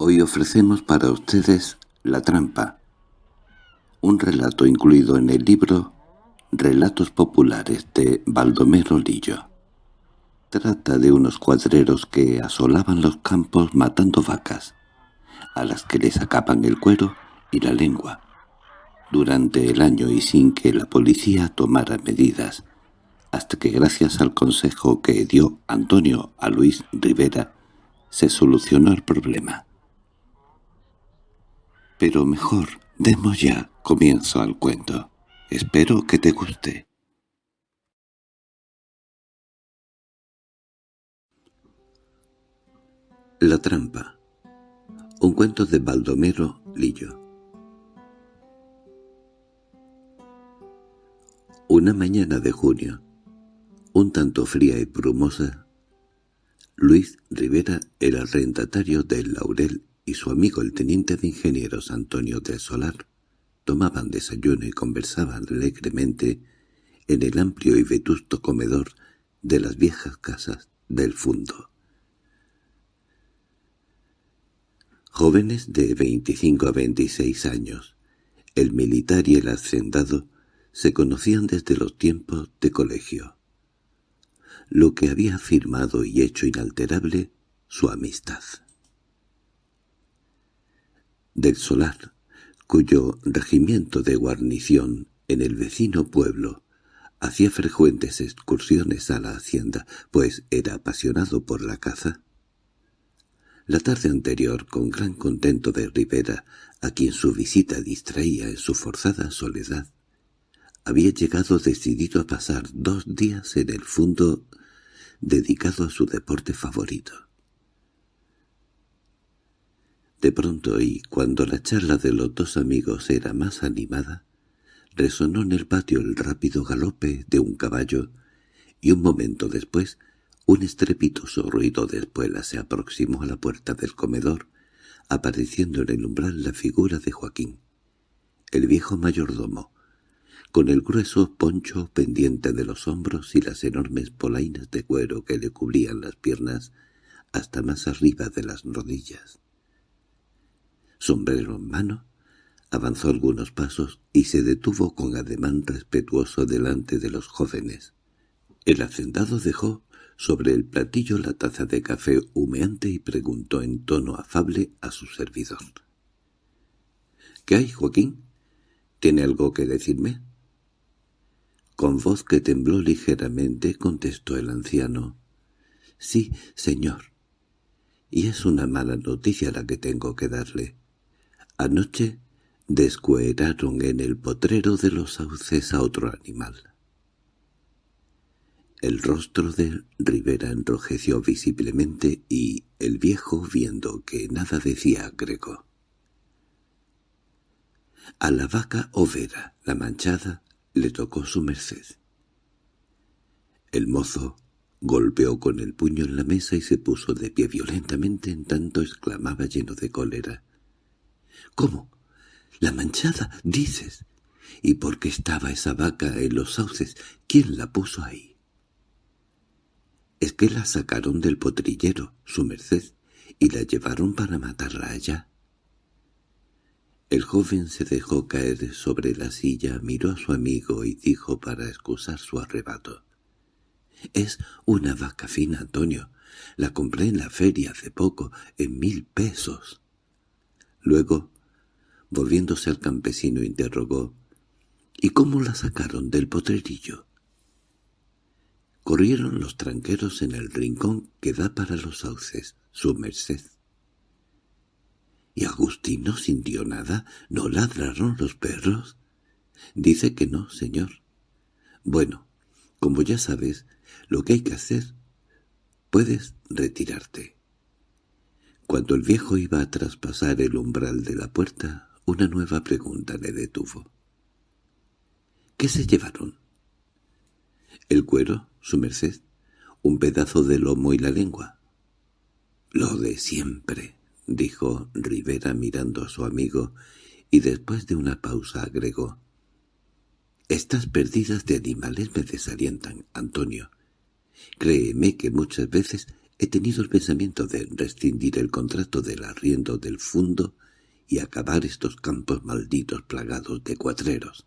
Hoy ofrecemos para ustedes La trampa, un relato incluido en el libro Relatos populares de Baldomero Lillo. Trata de unos cuadreros que asolaban los campos matando vacas, a las que les sacaban el cuero y la lengua, durante el año y sin que la policía tomara medidas, hasta que gracias al consejo que dio Antonio a Luis Rivera, se solucionó el problema. Pero mejor, demos ya comienzo al cuento. Espero que te guste. La trampa. Un cuento de Baldomero Lillo. Una mañana de junio, un tanto fría y brumosa, Luis Rivera era arrendatario del Laurel y su amigo el teniente de ingenieros Antonio del Solar tomaban desayuno y conversaban alegremente en el amplio y vetusto comedor de las viejas casas del fundo. Jóvenes de veinticinco a veintiséis años, el militar y el hacendado se conocían desde los tiempos de colegio, lo que había firmado y hecho inalterable su amistad del Solar, cuyo regimiento de guarnición en el vecino pueblo hacía frecuentes excursiones a la hacienda, pues era apasionado por la caza. La tarde anterior, con gran contento de Rivera, a quien su visita distraía en su forzada soledad, había llegado decidido a pasar dos días en el fondo dedicado a su deporte favorito. De pronto, y cuando la charla de los dos amigos era más animada, resonó en el patio el rápido galope de un caballo, y un momento después un estrepitoso ruido de espuela se aproximó a la puerta del comedor, apareciendo en el umbral la figura de Joaquín, el viejo mayordomo, con el grueso poncho pendiente de los hombros y las enormes polainas de cuero que le cubrían las piernas hasta más arriba de las rodillas sombrero en mano, avanzó algunos pasos y se detuvo con ademán respetuoso delante de los jóvenes. El hacendado dejó sobre el platillo la taza de café humeante y preguntó en tono afable a su servidor. —¿Qué hay, Joaquín? ¿Tiene algo que decirme? Con voz que tembló ligeramente contestó el anciano. —Sí, señor. Y es una mala noticia la que tengo que darle. Anoche descueraron en el potrero de los sauces a otro animal. El rostro de Rivera enrojeció visiblemente y el viejo, viendo que nada decía, agregó. A la vaca overa, la manchada, le tocó su merced. El mozo golpeó con el puño en la mesa y se puso de pie violentamente en tanto exclamaba lleno de cólera. —¿Cómo? —La manchada, dices. —¿Y por qué estaba esa vaca en los sauces? ¿Quién la puso ahí? —Es que la sacaron del potrillero, su merced, y la llevaron para matarla allá. El joven se dejó caer sobre la silla, miró a su amigo y dijo para excusar su arrebato. —Es una vaca fina, Antonio. La compré en la feria hace poco, en mil pesos. Luego, volviéndose al campesino, interrogó, —¿Y cómo la sacaron del potrerillo? Corrieron los tranqueros en el rincón que da para los sauces, su merced. ¿Y Agustín no sintió nada? ¿No ladraron los perros? Dice que no, señor. Bueno, como ya sabes, lo que hay que hacer, puedes retirarte. Cuando el viejo iba a traspasar el umbral de la puerta, una nueva pregunta le detuvo. —¿Qué se llevaron? —El cuero, su merced, un pedazo de lomo y la lengua. —Lo de siempre —dijo Rivera mirando a su amigo, y después de una pausa agregó. —Estas pérdidas de animales me desalientan, Antonio. Créeme que muchas veces he tenido el pensamiento de rescindir el contrato del arriendo del fundo y acabar estos campos malditos plagados de cuatreros.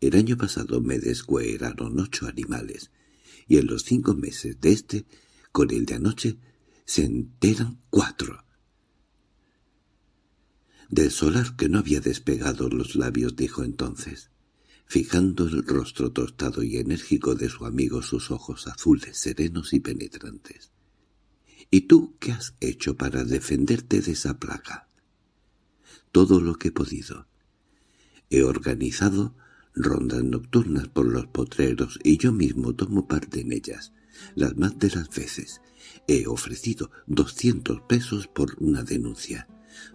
El año pasado me descueraron ocho animales, y en los cinco meses de este, con el de anoche, se enteran cuatro. Del solar que no había despegado los labios dijo entonces, fijando el rostro tostado y enérgico de su amigo sus ojos azules, serenos y penetrantes. —¿Y tú qué has hecho para defenderte de esa plaga? —Todo lo que he podido. He organizado rondas nocturnas por los potreros y yo mismo tomo parte en ellas, las más de las veces. He ofrecido doscientos pesos por una denuncia.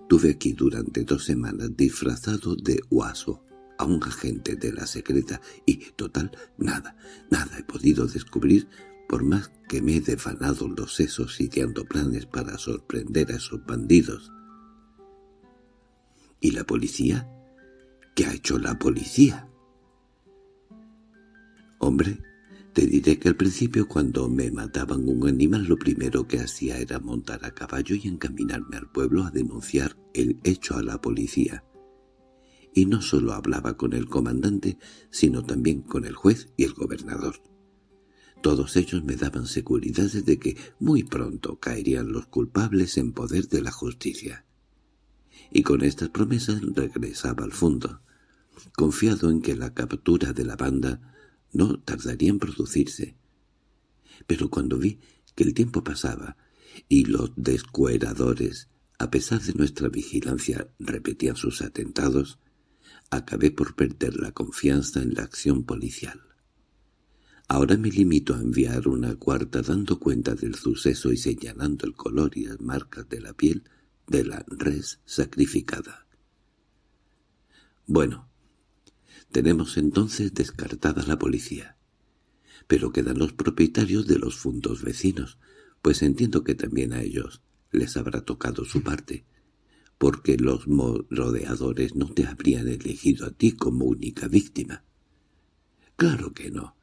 Tuve aquí durante dos semanas disfrazado de huaso a un agente de la secreta y, total, nada, nada he podido descubrir por más que me he defanado los sesos ideando planes para sorprender a esos bandidos. ¿Y la policía? ¿Qué ha hecho la policía? Hombre, te diré que al principio cuando me mataban un animal lo primero que hacía era montar a caballo y encaminarme al pueblo a denunciar el hecho a la policía. Y no solo hablaba con el comandante, sino también con el juez y el gobernador. Todos ellos me daban seguridades de que muy pronto caerían los culpables en poder de la justicia. Y con estas promesas regresaba al fondo, confiado en que la captura de la banda no tardaría en producirse. Pero cuando vi que el tiempo pasaba y los descueradores, a pesar de nuestra vigilancia, repetían sus atentados, acabé por perder la confianza en la acción policial. Ahora me limito a enviar una cuarta dando cuenta del suceso y señalando el color y las marcas de la piel de la res sacrificada. Bueno, tenemos entonces descartada la policía. Pero quedan los propietarios de los fundos vecinos, pues entiendo que también a ellos les habrá tocado su parte, porque los rodeadores no te habrían elegido a ti como única víctima. Claro que no.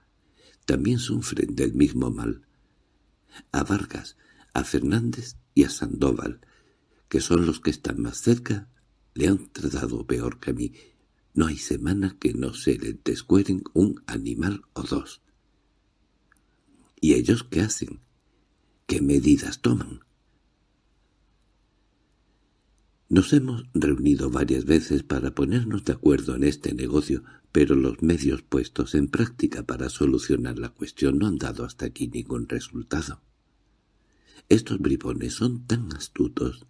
También sufren del mismo mal. A Vargas, a Fernández y a Sandoval, que son los que están más cerca, le han tratado peor que a mí, no hay semana que no se les descueren un animal o dos. ¿Y ellos qué hacen? ¿Qué medidas toman? Nos hemos reunido varias veces para ponernos de acuerdo en este negocio, pero los medios puestos en práctica para solucionar la cuestión no han dado hasta aquí ningún resultado. Estos bribones son tan astutos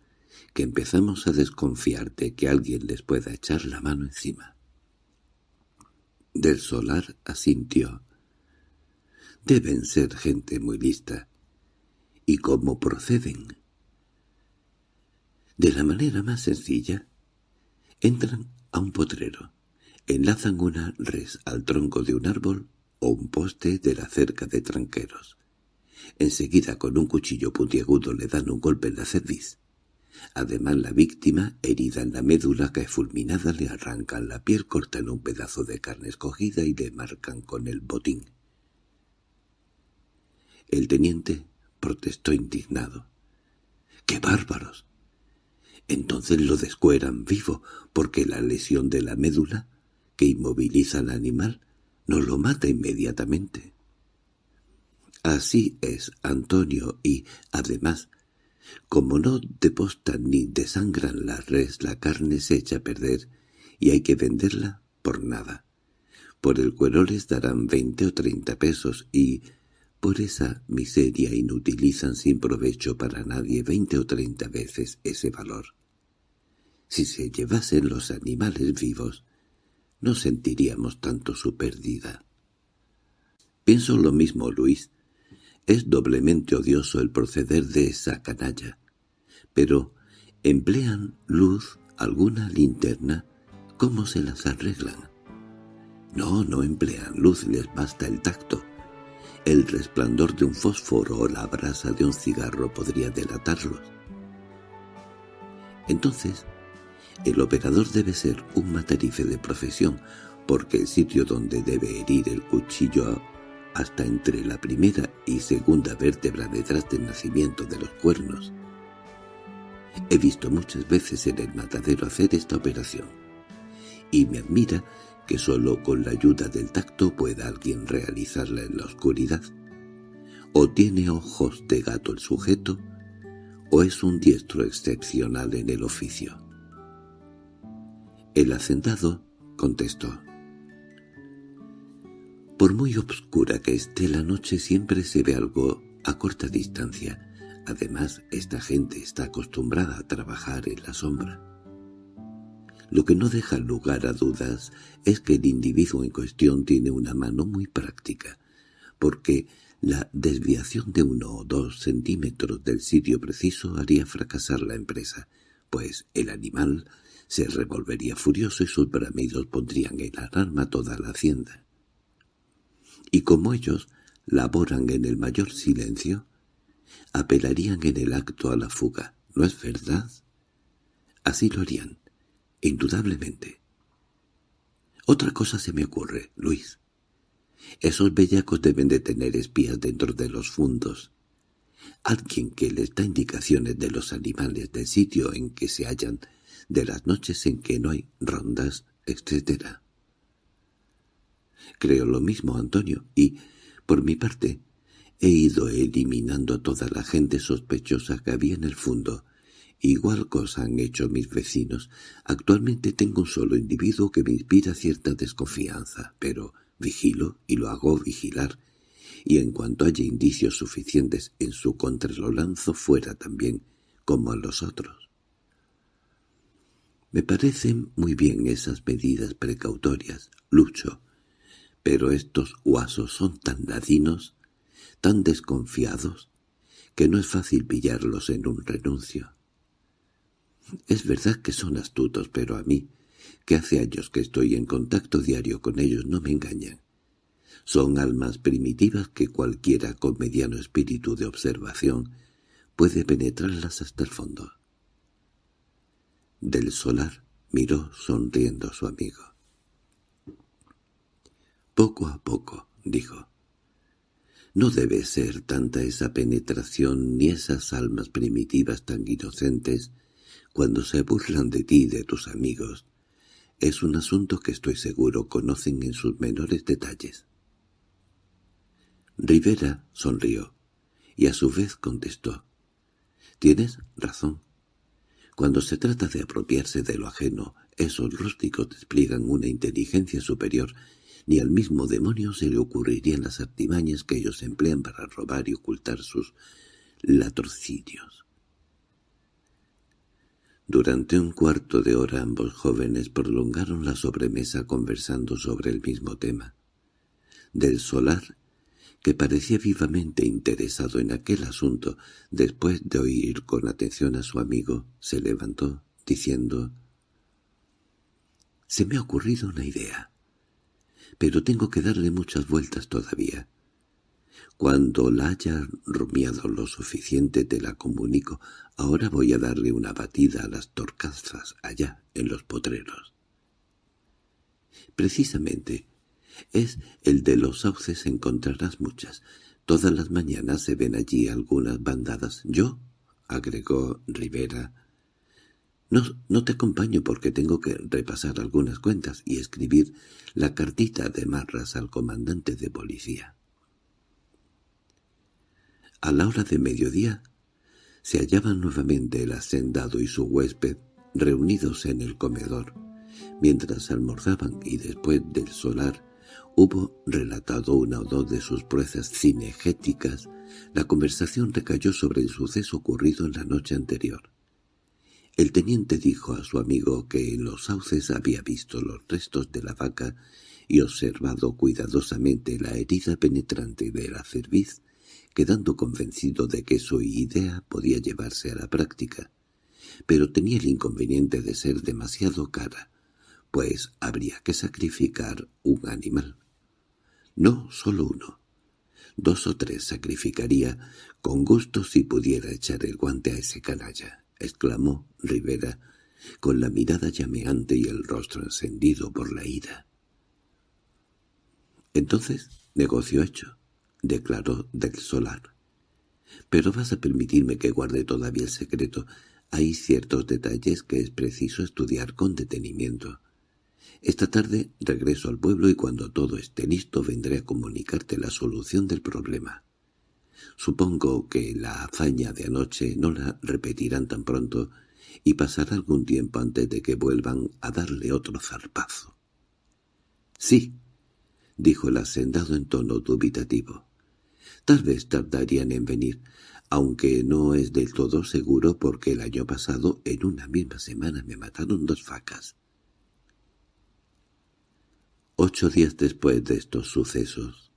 que empezamos a desconfiar de que alguien les pueda echar la mano encima. Del Solar asintió. Deben ser gente muy lista. ¿Y cómo proceden? De la manera más sencilla, entran a un potrero, enlazan una res al tronco de un árbol o un poste de la cerca de tranqueros. Enseguida con un cuchillo puntiagudo le dan un golpe en la cerviz. Además la víctima, herida en la médula, cae fulminada, le arrancan la piel, cortan un pedazo de carne escogida y le marcan con el botín. El teniente protestó indignado. ¡Qué bárbaros! Entonces lo descueran vivo, porque la lesión de la médula, que inmoviliza al animal, no lo mata inmediatamente. Así es, Antonio, y, además, como no depostan ni desangran la res, la carne se echa a perder y hay que venderla por nada. Por el cuero les darán veinte o treinta pesos y por esa miseria inutilizan sin provecho para nadie veinte o treinta veces ese valor. Si se llevasen los animales vivos, no sentiríamos tanto su pérdida. Pienso lo mismo, Luis, es doblemente odioso el proceder de esa canalla. Pero, ¿emplean luz, alguna linterna? ¿Cómo se las arreglan? No, no emplean luz, les basta el tacto. El resplandor de un fósforo o la brasa de un cigarro podría delatarlos. Entonces, el operador debe ser un matarife de profesión, porque el sitio donde debe herir el cuchillo hasta entre la primera y segunda vértebra detrás del nacimiento de los cuernos. He visto muchas veces en el matadero hacer esta operación, y me admira que solo con la ayuda del tacto pueda alguien realizarla en la oscuridad. O tiene ojos de gato el sujeto, o es un diestro excepcional en el oficio. El hacendado contestó. Por muy obscura que esté la noche siempre se ve algo a corta distancia. Además, esta gente está acostumbrada a trabajar en la sombra. Lo que no deja lugar a dudas es que el individuo en cuestión tiene una mano muy práctica, porque la desviación de uno o dos centímetros del sitio preciso haría fracasar la empresa, pues el animal se revolvería furioso y sus bramidos pondrían en alarma toda la hacienda. Y como ellos laboran en el mayor silencio, apelarían en el acto a la fuga, ¿no es verdad? Así lo harían, indudablemente. Otra cosa se me ocurre, Luis. Esos bellacos deben de tener espías dentro de los fundos. Alguien que les da indicaciones de los animales del sitio en que se hallan, de las noches en que no hay rondas, etc. Creo lo mismo, Antonio, y, por mi parte, he ido eliminando a toda la gente sospechosa que había en el fondo. Igual cosa han hecho mis vecinos. Actualmente tengo un solo individuo que me inspira cierta desconfianza, pero vigilo y lo hago vigilar, y en cuanto haya indicios suficientes en su contra lo lanzo fuera también, como a los otros. Me parecen muy bien esas medidas precautorias, Lucho, pero estos huasos son tan ladinos, tan desconfiados, que no es fácil pillarlos en un renuncio. Es verdad que son astutos, pero a mí, que hace años que estoy en contacto diario con ellos, no me engañan. Son almas primitivas que cualquiera con mediano espíritu de observación puede penetrarlas hasta el fondo. Del solar miró sonriendo a su amigo. Poco a poco, dijo. No debe ser tanta esa penetración ni esas almas primitivas tan inocentes cuando se burlan de ti y de tus amigos. Es un asunto que estoy seguro conocen en sus menores detalles. Rivera sonrió, y a su vez contestó. Tienes razón. Cuando se trata de apropiarse de lo ajeno, esos rústicos despliegan una inteligencia superior, ni al mismo demonio se le ocurrirían las artimañas que ellos emplean para robar y ocultar sus latrocinios. Durante un cuarto de hora ambos jóvenes prolongaron la sobremesa conversando sobre el mismo tema. Del solar que parecía vivamente interesado en aquel asunto, después de oír con atención a su amigo, se levantó, diciendo «Se me ha ocurrido una idea, pero tengo que darle muchas vueltas todavía. Cuando la haya rumiado lo suficiente te la comunico. Ahora voy a darle una batida a las torcazas allá, en los potreros». Precisamente, es el de los sauces encontrarás muchas. Todas las mañanas se ven allí algunas bandadas. Yo, agregó Rivera, no, no te acompaño porque tengo que repasar algunas cuentas y escribir la cartita de marras al comandante de policía. A la hora de mediodía se hallaban nuevamente el hacendado y su huésped reunidos en el comedor, mientras almorzaban y después del solar Hubo relatado una o dos de sus proezas cinegéticas. La conversación recayó sobre el suceso ocurrido en la noche anterior. El teniente dijo a su amigo que en los sauces había visto los restos de la vaca y observado cuidadosamente la herida penetrante de la cerviz, quedando convencido de que su idea podía llevarse a la práctica, pero tenía el inconveniente de ser demasiado cara, pues habría que sacrificar un animal. No solo uno. Dos o tres sacrificaría con gusto si pudiera echar el guante a ese canalla, exclamó Rivera, con la mirada llameante y el rostro encendido por la ira. Entonces, negocio hecho, declaró del solar. Pero vas a permitirme que guarde todavía el secreto. Hay ciertos detalles que es preciso estudiar con detenimiento. Esta tarde regreso al pueblo y cuando todo esté listo vendré a comunicarte la solución del problema. Supongo que la hazaña de anoche no la repetirán tan pronto y pasará algún tiempo antes de que vuelvan a darle otro zarpazo. —Sí —dijo el hacendado en tono dubitativo. Tal vez tardarían en venir, aunque no es del todo seguro porque el año pasado en una misma semana me mataron dos facas. Ocho días después de estos sucesos,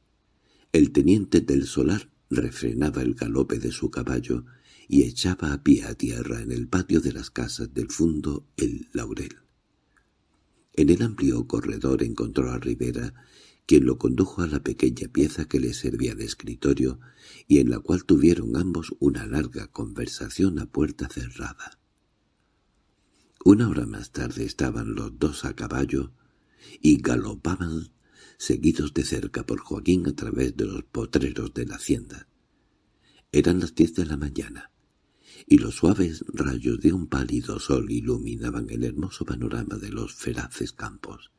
el teniente del solar refrenaba el galope de su caballo y echaba a pie a tierra en el patio de las casas del fondo el laurel. En el amplio corredor encontró a Rivera, quien lo condujo a la pequeña pieza que le servía de escritorio y en la cual tuvieron ambos una larga conversación a puerta cerrada. Una hora más tarde estaban los dos a caballo y galopaban seguidos de cerca por Joaquín a través de los potreros de la hacienda. Eran las diez de la mañana, y los suaves rayos de un pálido sol iluminaban el hermoso panorama de los feraces campos.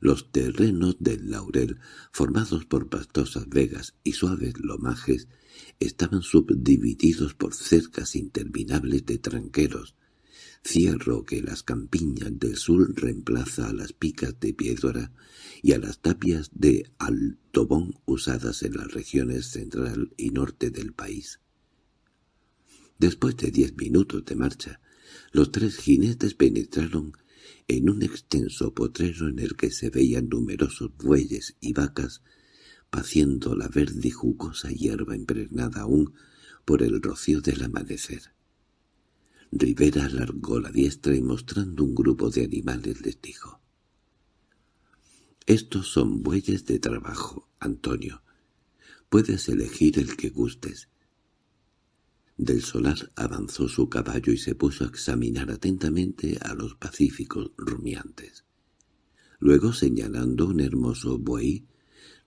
Los terrenos del laurel, formados por pastosas vegas y suaves lomajes, estaban subdivididos por cercas interminables de tranqueros, cierro que las campiñas del sur reemplaza a las picas de piedra y a las tapias de altobón usadas en las regiones central y norte del país. Después de diez minutos de marcha, los tres jinetes penetraron en un extenso potrero en el que se veían numerosos bueyes y vacas paciendo la verde y jugosa hierba impregnada aún por el rocío del amanecer. Rivera alargó la diestra y mostrando un grupo de animales les dijo. «Estos son bueyes de trabajo, Antonio. Puedes elegir el que gustes». Del solar avanzó su caballo y se puso a examinar atentamente a los pacíficos rumiantes. Luego, señalando un hermoso buey,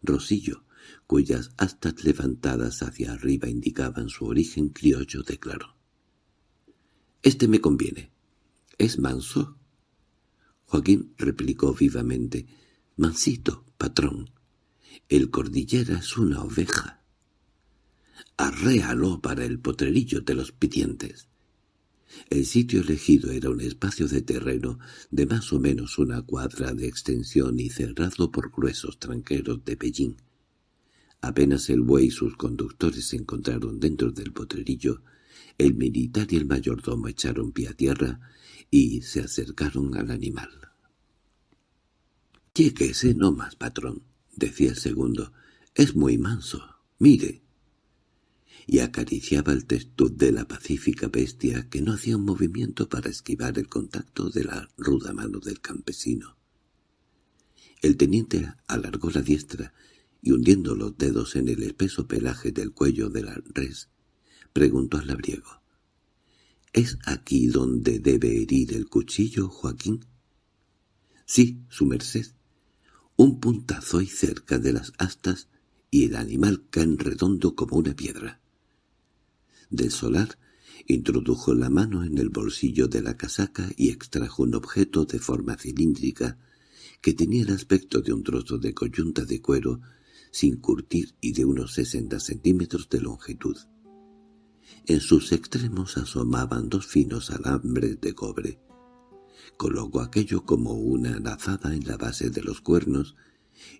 Rosillo, cuyas astas levantadas hacia arriba indicaban su origen criollo, declaró. Este me conviene. ¿Es manso? Joaquín replicó vivamente. Mansito, patrón. El cordillera es una oveja. Arréalo para el potrerillo de los pidientes. El sitio elegido era un espacio de terreno de más o menos una cuadra de extensión y cerrado por gruesos tranqueros de pellín. Apenas el buey y sus conductores se encontraron dentro del potrerillo, el militar y el mayordomo echaron pie a tierra y se acercaron al animal. —Lléguese no más, patrón —decía el segundo—. Es muy manso. Mire. Y acariciaba el testuz de la pacífica bestia que no hacía un movimiento para esquivar el contacto de la ruda mano del campesino. El teniente alargó la diestra y hundiendo los dedos en el espeso pelaje del cuello de la res, preguntó al labriego. —¿Es aquí donde debe herir el cuchillo, Joaquín? —Sí, su merced. Un puntazo y cerca de las astas y el animal cae redondo como una piedra. Del solar introdujo la mano en el bolsillo de la casaca y extrajo un objeto de forma cilíndrica que tenía el aspecto de un trozo de coyunta de cuero sin curtir y de unos sesenta centímetros de longitud. En sus extremos asomaban dos finos alambres de cobre. Colocó aquello como una lazada en la base de los cuernos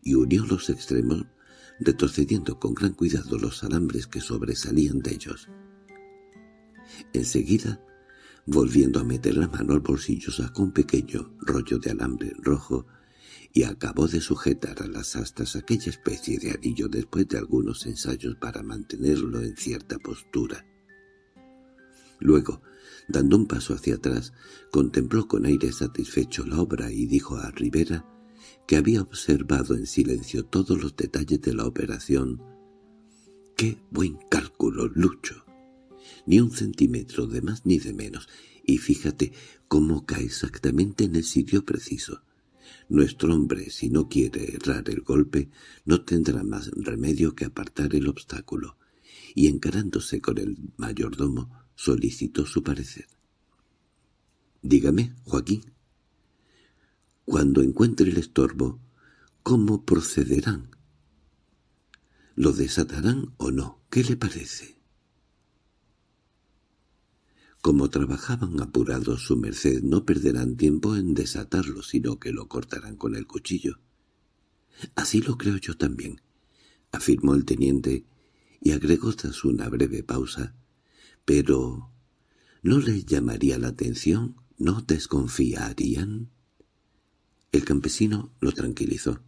y unió los extremos retrocediendo con gran cuidado los alambres que sobresalían de ellos. Enseguida, volviendo a meter la mano al bolsillo, sacó un pequeño rollo de alambre rojo y acabó de sujetar a las astas aquella especie de anillo después de algunos ensayos para mantenerlo en cierta postura. Luego, dando un paso hacia atrás, contempló con aire satisfecho la obra y dijo a Rivera que había observado en silencio todos los detalles de la operación. ¡Qué buen cálculo, Lucho! Ni un centímetro de más ni de menos, y fíjate cómo cae exactamente en el sitio preciso. Nuestro hombre, si no quiere errar el golpe, no tendrá más remedio que apartar el obstáculo, y encarándose con el mayordomo, solicitó su parecer. «Dígame, Joaquín, cuando encuentre el estorbo, ¿cómo procederán? ¿Lo desatarán o no? ¿Qué le parece?» Como trabajaban apurados, su merced no perderán tiempo en desatarlo, sino que lo cortarán con el cuchillo. Así lo creo yo también, afirmó el teniente, y agregó tras una breve pausa. Pero... ¿no les llamaría la atención? ¿No desconfiarían? El campesino lo tranquilizó.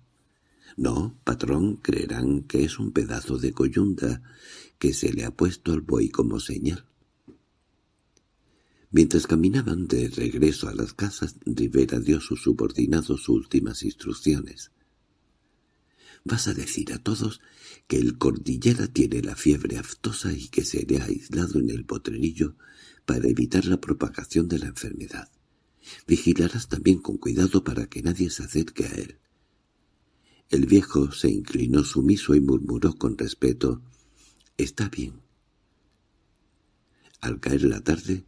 No, patrón, creerán que es un pedazo de coyunda que se le ha puesto al buey como señal. Mientras caminaban de regreso a las casas, Rivera dio a sus subordinados sus últimas instrucciones. «Vas a decir a todos que el cordillera tiene la fiebre aftosa y que se ha aislado en el potrerillo para evitar la propagación de la enfermedad. Vigilarás también con cuidado para que nadie se acerque a él». El viejo se inclinó sumiso y murmuró con respeto, «Está bien». Al caer la tarde,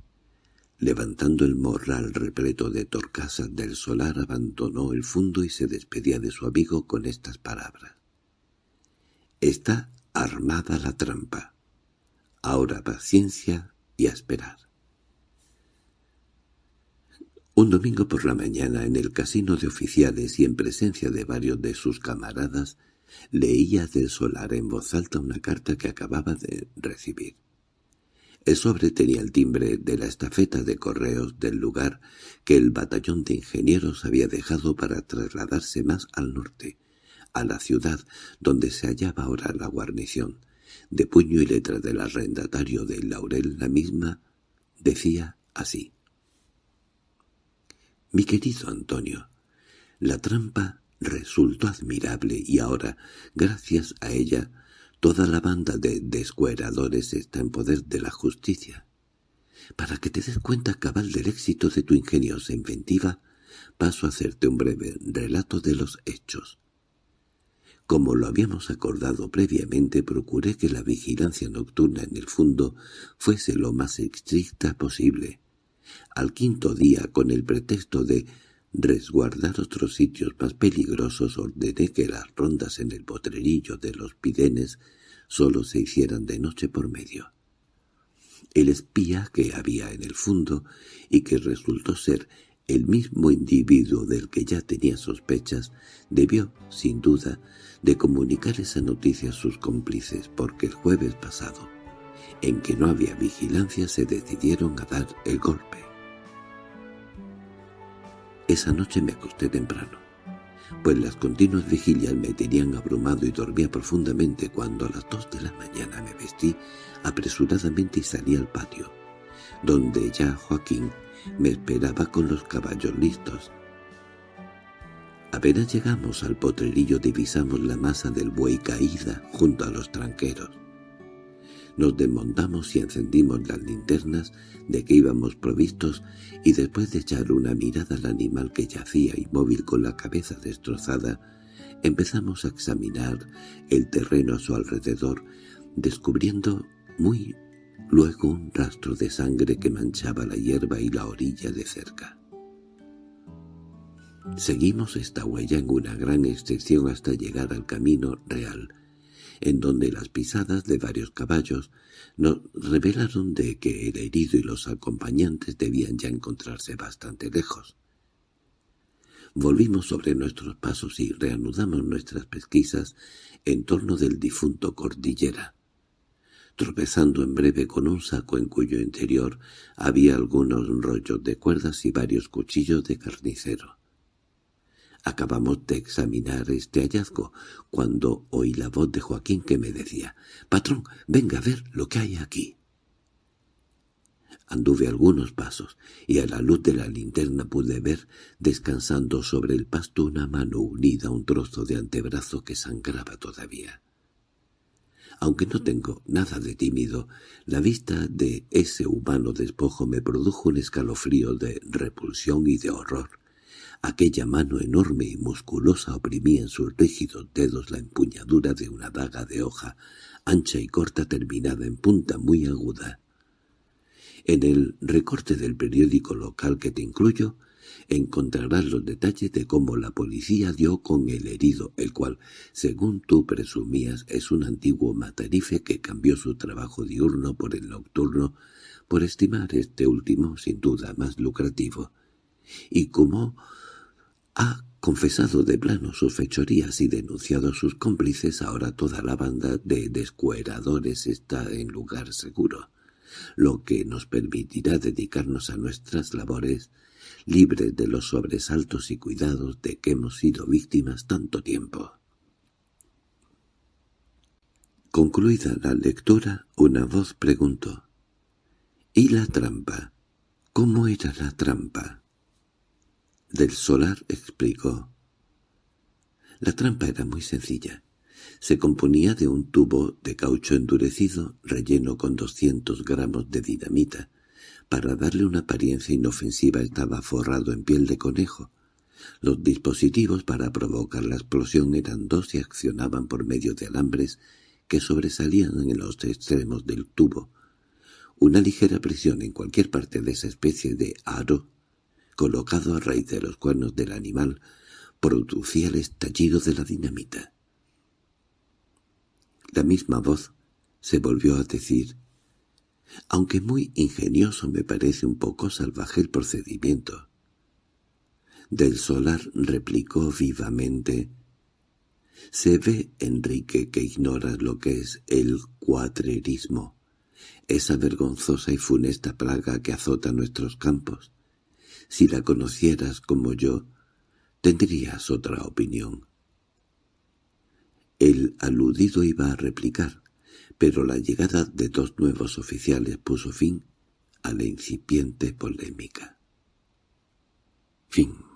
Levantando el morral repleto de torcasas del solar, abandonó el fundo y se despedía de su amigo con estas palabras. «Está armada la trampa. Ahora paciencia y a esperar». Un domingo por la mañana, en el casino de oficiales y en presencia de varios de sus camaradas, leía del solar en voz alta una carta que acababa de recibir. El sobre tenía el timbre de la estafeta de correos del lugar que el batallón de ingenieros había dejado para trasladarse más al norte, a la ciudad donde se hallaba ahora la guarnición. De puño y letra del arrendatario de Laurel la misma decía así. «Mi querido Antonio, la trampa resultó admirable y ahora, gracias a ella, Toda la banda de descueradores está en poder de la justicia. Para que te des cuenta cabal del éxito de tu ingeniosa inventiva, paso a hacerte un breve relato de los hechos. Como lo habíamos acordado previamente, procuré que la vigilancia nocturna en el fondo fuese lo más estricta posible. Al quinto día, con el pretexto de resguardar otros sitios más peligrosos ordené que las rondas en el potrerillo de los pidenes solo se hicieran de noche por medio. El espía que había en el fondo y que resultó ser el mismo individuo del que ya tenía sospechas, debió, sin duda, de comunicar esa noticia a sus cómplices porque el jueves pasado, en que no había vigilancia, se decidieron a dar el golpe. Esa noche me acosté temprano, pues las continuas vigilias me tenían abrumado y dormía profundamente cuando a las dos de la mañana me vestí apresuradamente y salí al patio, donde ya Joaquín me esperaba con los caballos listos. Apenas llegamos al potrerillo divisamos la masa del buey caída junto a los tranqueros. Nos desmontamos y encendimos las linternas de que íbamos provistos y después de echar una mirada al animal que yacía inmóvil con la cabeza destrozada, empezamos a examinar el terreno a su alrededor, descubriendo muy luego un rastro de sangre que manchaba la hierba y la orilla de cerca. Seguimos esta huella en una gran extensión hasta llegar al camino real, en donde las pisadas de varios caballos nos revelaron de que el herido y los acompañantes debían ya encontrarse bastante lejos. Volvimos sobre nuestros pasos y reanudamos nuestras pesquisas en torno del difunto Cordillera, tropezando en breve con un saco en cuyo interior había algunos rollos de cuerdas y varios cuchillos de carnicero. Acabamos de examinar este hallazgo cuando oí la voz de Joaquín que me decía «Patrón, venga a ver lo que hay aquí». Anduve algunos pasos, y a la luz de la linterna pude ver, descansando sobre el pasto una mano unida a un trozo de antebrazo que sangraba todavía. Aunque no tengo nada de tímido, la vista de ese humano despojo me produjo un escalofrío de repulsión y de horror. Aquella mano enorme y musculosa oprimía en sus rígidos dedos la empuñadura de una daga de hoja, ancha y corta terminada en punta muy aguda. En el recorte del periódico local que te incluyo, encontrarás los detalles de cómo la policía dio con el herido, el cual, según tú presumías, es un antiguo matarife que cambió su trabajo diurno por el nocturno, por estimar este último sin duda más lucrativo, y cómo ha confesado de plano sus fechorías y denunciado a sus cómplices, ahora toda la banda de descueradores está en lugar seguro, lo que nos permitirá dedicarnos a nuestras labores libres de los sobresaltos y cuidados de que hemos sido víctimas tanto tiempo. Concluida la lectura, una voz preguntó, «¿Y la trampa? ¿Cómo era la trampa?» Del Solar explicó. La trampa era muy sencilla. Se componía de un tubo de caucho endurecido relleno con 200 gramos de dinamita. Para darle una apariencia inofensiva estaba forrado en piel de conejo. Los dispositivos para provocar la explosión eran dos y accionaban por medio de alambres que sobresalían en los extremos del tubo. Una ligera presión en cualquier parte de esa especie de aro colocado a raíz de los cuernos del animal, producía el estallido de la dinamita. La misma voz se volvió a decir, «Aunque muy ingenioso me parece un poco salvaje el procedimiento». Del Solar replicó vivamente, «Se ve, Enrique, que ignoras lo que es el cuatrerismo, esa vergonzosa y funesta plaga que azota nuestros campos. Si la conocieras como yo, tendrías otra opinión. El aludido iba a replicar, pero la llegada de dos nuevos oficiales puso fin a la incipiente polémica. Fin